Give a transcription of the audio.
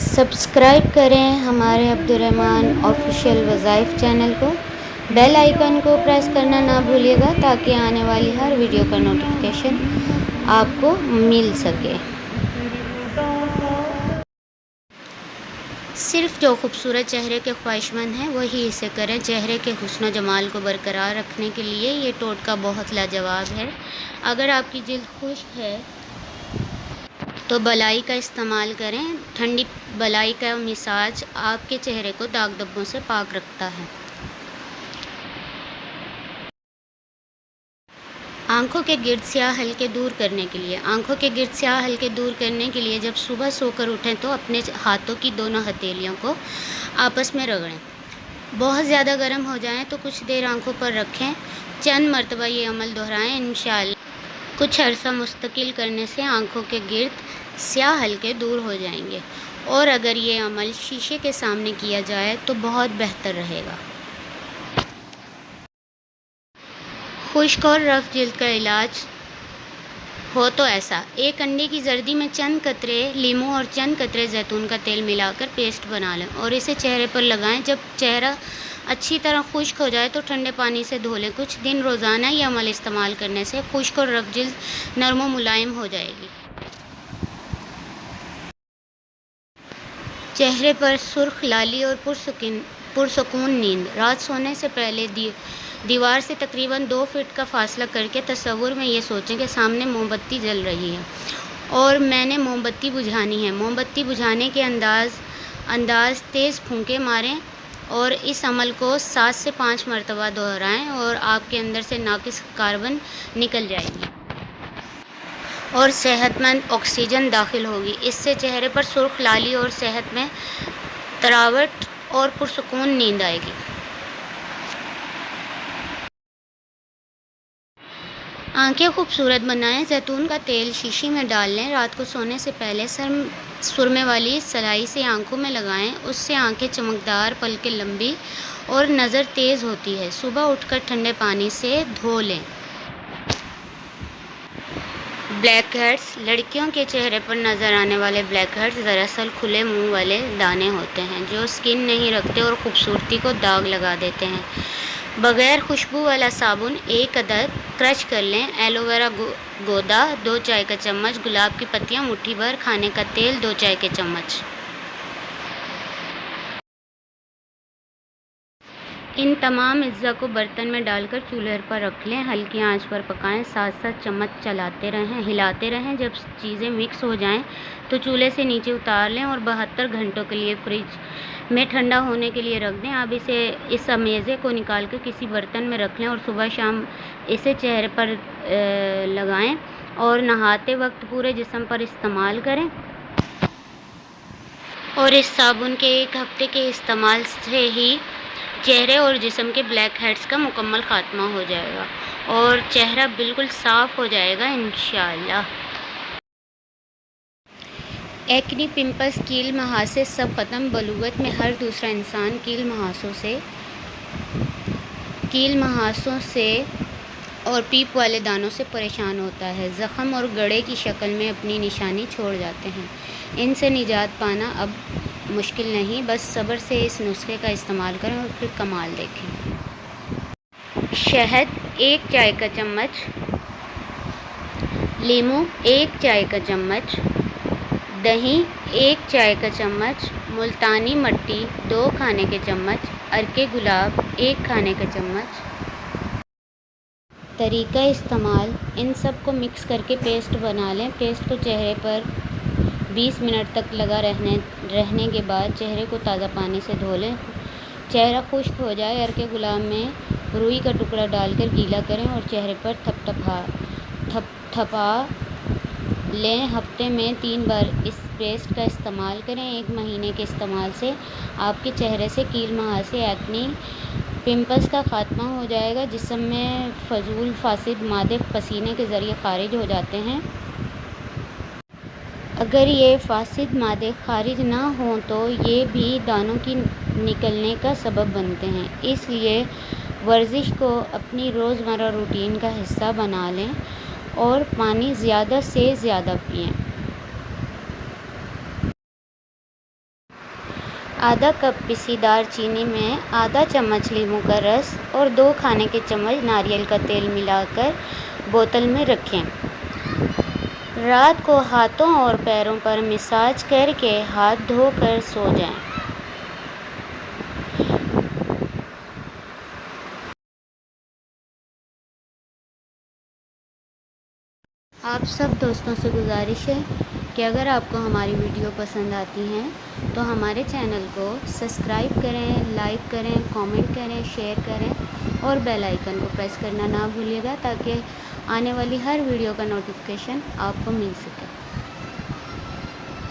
Subscribe کریں ہمارے Abdul Rahman official وظائف چینل کو۔ بیل آئیکن کو پریس کرنا نہ بھولیے گا تاکہ آنے والی ہر ویڈیو کا نوٹیفیکیشن آپ کو مل سکے۔ صرف جو خوبصورت چہرے کے خواہش مند ہیں، وہی اسے کریں۔ چہرے کے حسن و جمال کو برقرار رکھنے کے لیے یہ ٹوٹکا بہت لاجواب ہے۔ اگر آپ کی جلد خشک ہے تو بلائی کا استعمال کریں۔ ٹھنڈی بلائی کا مساج آپ کے چہرے کو داغ دھبوں سے پاک رکھتا ہے۔ آنکھوں کے گرد سیاہ ہلکے دور کرنے کے لیے، آنکھوں کے گرد سیاہ ہلکے دور کرنے کے لیے جب صبح سو کر اٹھیں تو اپنے ہاتھوں کی دونوں ہتھیلیوں کو آپس میں رگڑیں۔ بہت زیادہ گرم ہو جائیں تو کچھ دیر آنکھوں پر رکھیں۔ چند مرتبہ یہ عمل دہرائیں، انشاءاللہ۔ کچھ عرصہ مستقل کرنے سے آنکھوں کے گرد سیاہ ہلکے دور ہو جائیں گے اور اگر یہ عمل شیشے کے سامنے کیا جائے تو بہت بہتر رہے گا۔ خشک اور رف جلد کا علاج ہو تو ایسا۔ ایک انڈے کی زردی میں چند قطرے لیموں اور چند قطرے زیتون کا تیل ملا کر پیسٹ بنا لیں اور اسے چہرے پر لگائیں۔ جب چہرہ اچھی طرح خشک ہو جائے تو ٹھنڈے پانی سے دھو لیں۔ کچھ دن روزانہ یہ عمل استعمال کرنے سے خشک اور رف جلد نرم و ملائم ہو جائے گی۔ چہرے پر سرخ، لالی اور پرسکون نیند۔ رات سونے سے پہلے دیوار سے تقریباً دو فٹ کا فاصلہ کر کے تصور میں یہ سوچیں کہ سامنے موم بتی جل رہی ہے۔ اور میں نے موم بتی بجھانی ہے۔ موم بتی بجھانے کے انداز انداز تیز پھونکے ماریں اور اس عمل کو سات سے پانچ مرتبہ دہرائیں اور آپ کے اندر سے ناقص کاربن نکل جائے گی اور صحت مند آکسیجن داخل ہوگی۔ اس سے چہرے پر سرخ لالی اور صحت میں تراوٹ اور پرسکون نیند آئے گی۔ آنکھیں خوبصورت بنائیں، زیتون کا تیل شیشی میں ڈال لیں، رات کو سونے سے پہلے سر سرمے والی سلائی سے آنکھوں میں لگائیں، اس سے آنکھیں چمکدار، پلکیں لمبی اور نظر تیز ہوتی ہے۔ صبح اٹھ کر ٹھنڈے پانی سے دھو لیں۔ Blackheads. لڑکیوں کے چہرے پر نظر آنے والے بلیک ہیڈز دراصل کھلے منہ والے دانے ہوتے ہیں جو سکن نہیں رکھتے اور خوبصورتی کو داغ لگا دیتے ہیں۔ بغیر خوشبو والا صابن ایک عدد کرش کر لیں۔ ایلو ویرا گودا، دو چائے کا چمچ، گلاب کی پتیاں مٹھی بھر کھانے کا تیل، دو چائے کے چمچ۔ ان تمام اجزاء کو برتن میں ڈال کر چولہے پر رکھ لیں، ہلکی آنچ پر پکائیں، ساتھ ساتھ چمچ چلاتے رہیں، ہلاتے رہیں، جب چیزیں مکس ہو جائیں تو چولہے سے نیچے اتار لیں اور بہتر گھنٹوں کے لیے فریج میں ٹھنڈا ہونے کے لیے رکھ دیں۔ اب اسے اس امیزے کو نکال کر کسی برتن میں رکھ لیں اور صبح شام اسے چہرے پر لگائیں اور نہاتے وقت پورے جسم پر استعمال کریں۔ اور اس صابن کے ایک ہفتے کے استعمال سے ہی چہرے اور جسم کے بلیک ہیڈز کا مکمل خاتمہ ہو جائے گا اور چہرہ بالکل صاف ہو جائے گا انشاءاللہ۔ ایکنی پمپلز کیل مہاسے سب ختم۔ بلوغت میں ہر دوسرا انسان کیل مہاسوں سے کیل مہاسوں سے اور پیپ والے دانوں سے پریشان ہوتا ہے۔ زخم اور گڑھے کی شکل میں اپنی نشانی چھوڑ جاتے ہیں۔ ان سے نجات پانا اب مشکل نہیں، بس صبر سے اس نسخے کا استعمال کریں اور پھر کمال دیکھیں۔ شہد، ایک چائے کا چمچ۔ لیموں ایک چائے کا چمچ۔ دہی، ایک چائے کا چمچ۔ ملتانی مٹی، دو کھانے کے چمچ۔ عرق گلاب، ایک کھانے کا چمچ۔ طریقہ استعمال، ان سب کو مکس کر کے پیسٹ بنا لیں۔ پیسٹ کو چہرے پر بیس منٹ تک لگا رہنے رہنے کے بعد چہرے کو تازہ پانی سے دھو لیں۔ چہرہ خشک ہو جائے عرق گلاب میں روئی کا ٹکڑا ڈال کر گیلا کریں اور چہرے پر تھپ تھپا تھپ تھپا لیں۔ ہفتے میں تین بار اس پیسٹ کا استعمال کریں۔ ایک مہینے کے استعمال سے آپ کے چہرے سے کیل مہاسے ایکنی پمپلز کا خاتمہ ہو جائے گا، جسم میں فضول فاسد مادے پسینے کے ذریعے خارج ہو جاتے ہیں۔ اگر یہ فاسد مادے خارج نہ ہوں تو یہ بھی دانوں کی نکلنے کا سبب بنتے ہیں۔ اس لیے ورزش کو اپنی روزمرہ روٹین کا حصہ بنا لیں اور پانی زیادہ سے زیادہ پئیں۔ آدھا کپ پسی دار چینی میں آدھا چمچ لیموں کا رس اور دو کھانے کے چمچ ناریل کا تیل ملا کر بوتل میں رکھیں۔ رات کو ہاتھوں اور پیروں پر مساج کر کے ہاتھ دھو کر سو جائیں۔ آپ سب دوستوں سے گزارش ہے کہ اگر آپ کو ہماری ویڈیو پسند آتی ہیں تو ہمارے چینل کو سبسکرائب کریں، لائک کریں، کامنٹ کریں، شیئر کریں اور بیل آئیکن کو پریس کرنا نہ بھولیے گا تاکہ آنے والی ہر ویڈیو کا نوٹیفکیشن آپ کو مل سکے